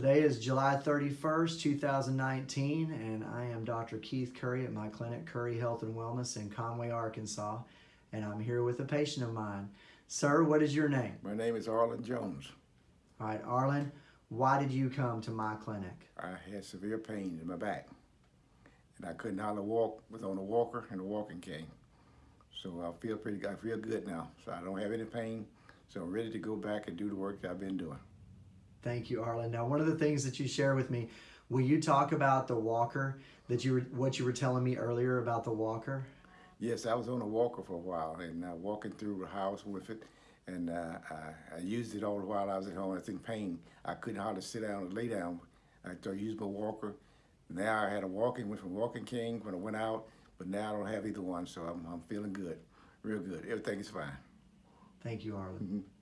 Today is July 31st, 2019, and I am Dr. Keith Curry at my clinic, Curry Health and Wellness in Conway, Arkansas, and I'm here with a patient of mine. Sir, what is your name? My name is Arlen Jones. All right, Arlen, why did you come to my clinic? I had severe pain in my back, and I couldn't hardly walk. Was on a walker and a walking cane, so I feel pretty. I feel good now, so I don't have any pain. So I'm ready to go back and do the work that I've been doing. Thank you, Arlen. Now, one of the things that you share with me, will you talk about the walker that you were, what you were telling me earlier about the walker? Yes, I was on a walker for a while and uh, walking through the house with it, and uh, I, I, used it all the while I was at home. I was in pain. I couldn't hardly sit down or lay down. I used my walker. Now I had a walking, went from walking cane when I went out, but now I don't have either one, so I'm, I'm feeling good, real good. Everything is fine. Thank you, Arlen. Mm -hmm.